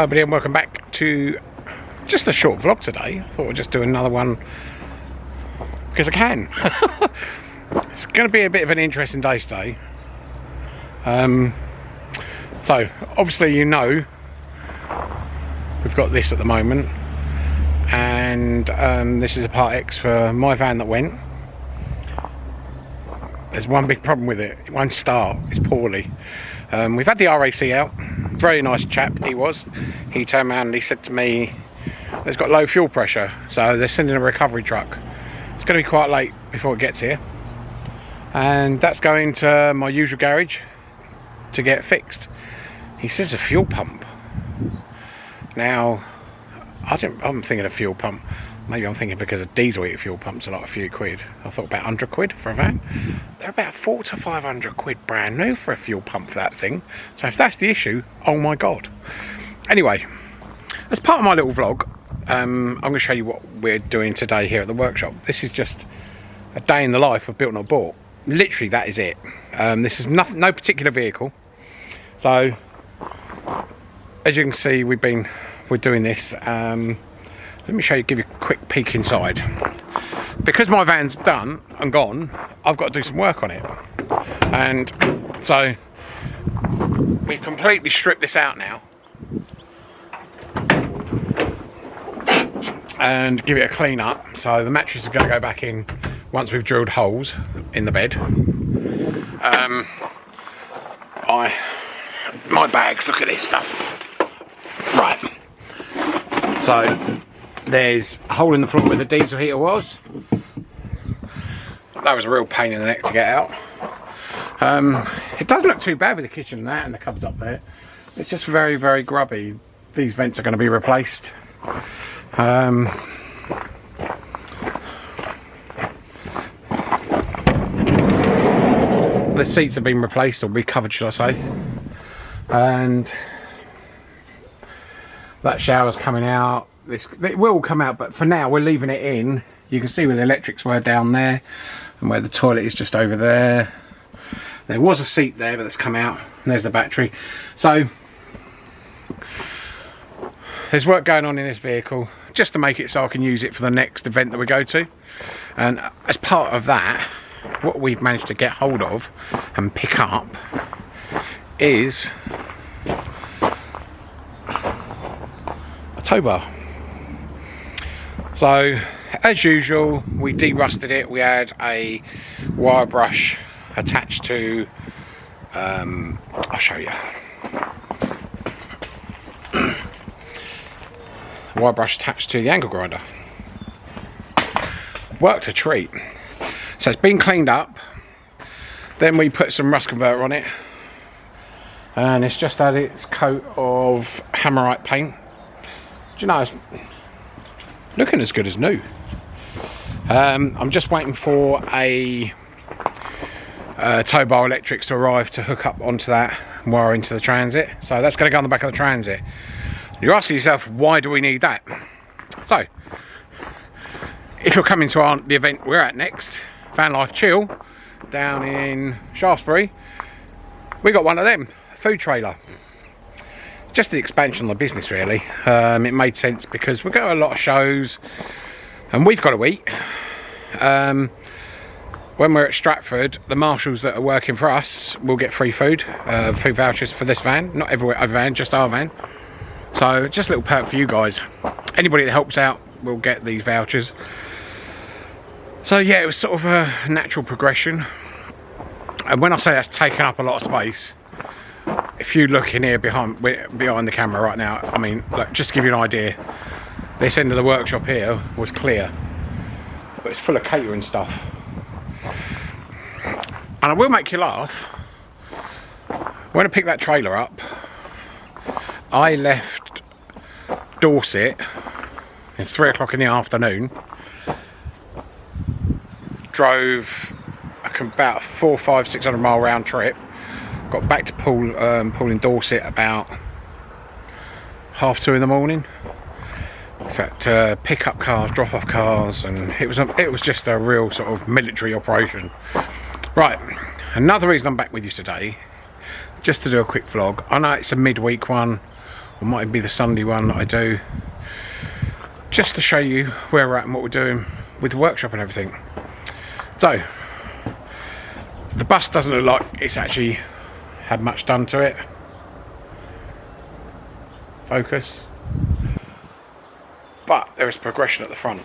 Hi everybody and welcome back to just a short vlog today. I thought I'd just do another one because I can. it's going to be a bit of an interesting day today. Um, so obviously you know we've got this at the moment and um, this is a part X for my van that went. There's one big problem with it, it won't start, it's poorly. Um, we've had the RAC out, very nice chap he was. He turned around and he said to me, it's got low fuel pressure, so they're sending a recovery truck. It's going to be quite late before it gets here. And that's going to my usual garage to get fixed. He says a fuel pump. Now, I don't, I'm thinking a fuel pump. Maybe I'm thinking because a diesel heat fuel pump's a lot, a few quid. I thought about 100 quid for a van. They're about four to 500 quid brand new for a fuel pump for that thing. So if that's the issue, oh my God. Anyway, as part of my little vlog, um, I'm going to show you what we're doing today here at the workshop. This is just a day in the life of Built Not Bought. Literally, that is it. Um, this is nothing, no particular vehicle. So, as you can see, we've been we're doing this. Um, let me show you, give you a quick peek inside. Because my van's done and gone, I've got to do some work on it. And so we've completely stripped this out now. And give it a clean up. So the mattress is going to go back in once we've drilled holes in the bed. Um, I, my bags, look at this stuff. Right. So there's a hole in the floor where the diesel heater was. That was a real pain in the neck to get out. Um, it doesn't look too bad with the kitchen and that and the cupboards up there. It's just very, very grubby. These vents are going to be replaced. Um, the seats have been replaced or recovered, should I say. And that shower's coming out this it will come out but for now we're leaving it in. You can see where the electrics were down there and where the toilet is just over there. There was a seat there but that's come out. And there's the battery. So there's work going on in this vehicle just to make it so I can use it for the next event that we go to. And as part of that what we've managed to get hold of and pick up is a tow bar so as usual we derusted it. We had a wire brush attached to um, I'll show you. Wire brush attached to the angle grinder. Worked a treat. So it's been cleaned up. Then we put some rust converter on it. And it's just had its coat of hammerite paint. Do you know looking as good as new. Um, I'm just waiting for a uh, tow bar electrics to arrive to hook up onto that wire into the transit. So that's going to go on the back of the transit. You're asking yourself, why do we need that? So, if you're coming to our, the event we're at next, Van Life Chill, down in Shaftesbury, we got one of them, food trailer just the expansion of the business really. Um, it made sense because we go to a lot of shows and we've got to eat um, when we're at Stratford the marshals that are working for us will get free food uh, food vouchers for this van. Not every other van just our van. So just a little perk for you guys. Anybody that helps out will get these vouchers. So yeah it was sort of a natural progression. And when I say that's taken up a lot of space if you look in here behind behind the camera right now I mean look, just to give you an idea this end of the workshop here was clear but it's full of catering stuff. And I will make you laugh. When I picked that trailer up I left Dorset at three o'clock in the afternoon drove about four five six hundred mile round trip got back to Poole, um, in Dorset about half two in the morning. So to uh, pick up cars, drop off cars, and it was a, it was just a real sort of military operation. Right, another reason I'm back with you today, just to do a quick vlog. I know it's a midweek one. or might be the Sunday one that I do just to show you where we're at and what we're doing with the workshop and everything so the bus doesn't look like it's actually had much done to it focus but there is progression at the front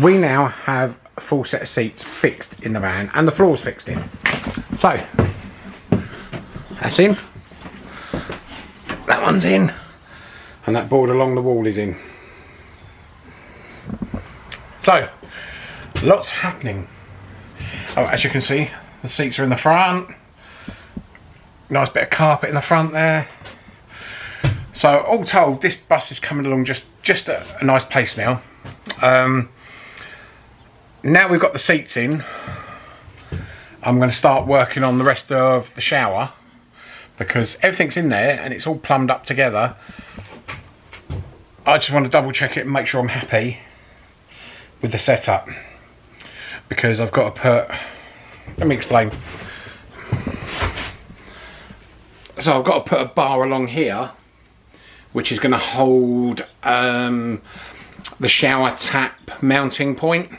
we now have a full set of seats fixed in the van and the floor's fixed in. So, that's in. That one's in. And that board along the wall is in. So, lots happening. Oh, as you can see, the seats are in the front. Nice bit of carpet in the front there. So all told, this bus is coming along just, just at a nice pace now. Um, now we've got the seats in I'm going to start working on the rest of the shower because everything's in there and it's all plumbed up together I just want to double check it and make sure I'm happy with the setup because I've got to put let me explain. So I've got to put a bar along here which is going to hold um, the shower tap mounting point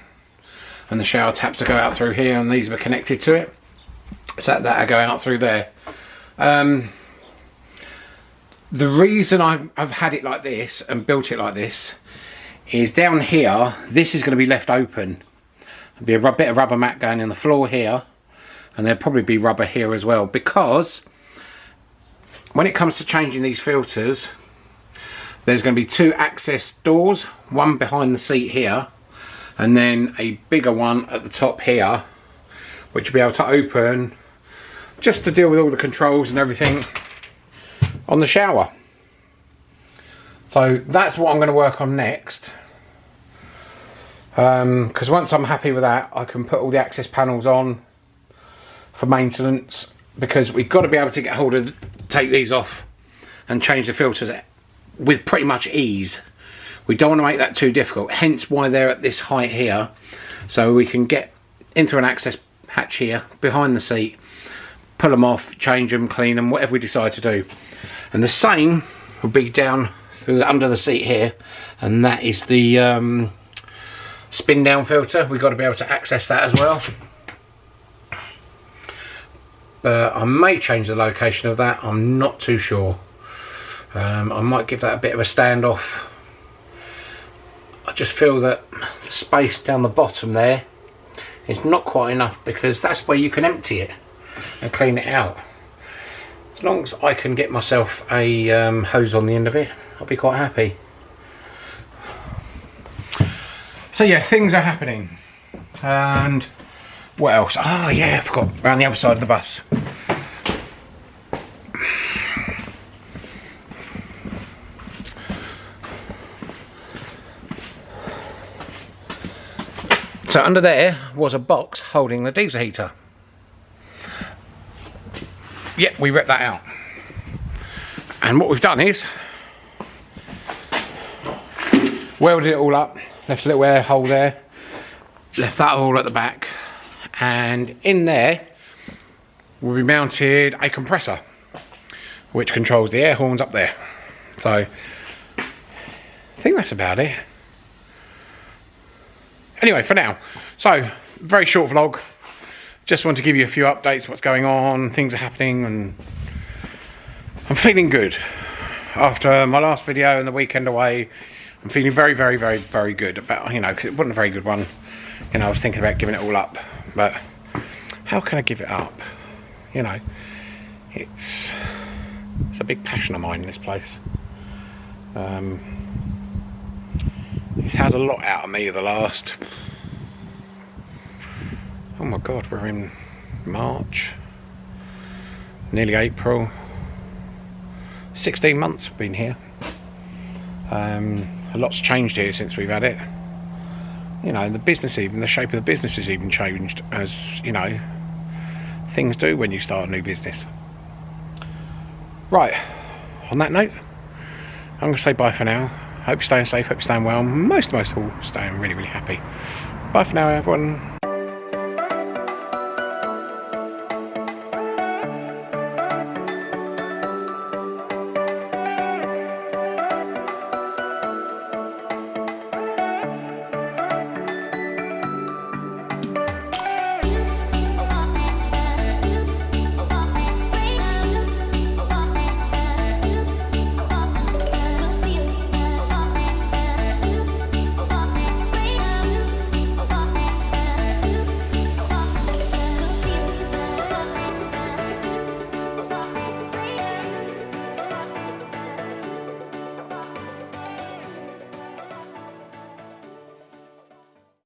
and the shower taps will go out through here and these are connected to it. So that will go out through there. Um, the reason I've, I've had it like this and built it like this is down here this is going to be left open be a bit of rubber mat going in the floor here and there'll probably be rubber here as well because when it comes to changing these filters there's going to be two access doors one behind the seat here and then a bigger one at the top here which will be able to open just to deal with all the controls and everything on the shower. So that's what I'm going to work on next because um, once I'm happy with that I can put all the access panels on for maintenance because we've got to be able to get hold of take these off and change the filters with pretty much ease we don't want to make that too difficult, hence why they're at this height here. So we can get into an access hatch here, behind the seat, pull them off, change them, clean them, whatever we decide to do. And the same will be down through under the seat here, and that is the um, spin down filter. We've got to be able to access that as well. But I may change the location of that, I'm not too sure. Um, I might give that a bit of a standoff I just feel that space down the bottom there is not quite enough because that's where you can empty it and clean it out. As long as I can get myself a um, hose on the end of it, I'll be quite happy. So yeah, things are happening. And what else? Oh yeah, I forgot, around the other side of the bus. So under there was a box holding the diesel heater. Yep, we ripped that out. And what we've done is welded it all up, left a little air hole there, left that hole at the back, and in there will be mounted a compressor which controls the air horns up there. So I think that's about it anyway, for now. So, very short vlog. Just want to give you a few updates, what's going on, things are happening, and I'm feeling good. After my last video and the weekend away, I'm feeling very, very, very, very good about, you know, because it wasn't a very good one. You know, I was thinking about giving it all up, but how can I give it up? You know, it's, it's a big passion of mine, in this place. Um, He's had a lot out of me the last... Oh my god, we're in March. Nearly April. 16 months I've been here. Um, a lot's changed here since we've had it. You know, the business even, the shape of the business has even changed as, you know, things do when you start a new business. Right, on that note, I'm going to say bye for now. Hope you're staying safe, hope you're staying well. Most, most of all, staying really, really happy. Bye for now, everyone.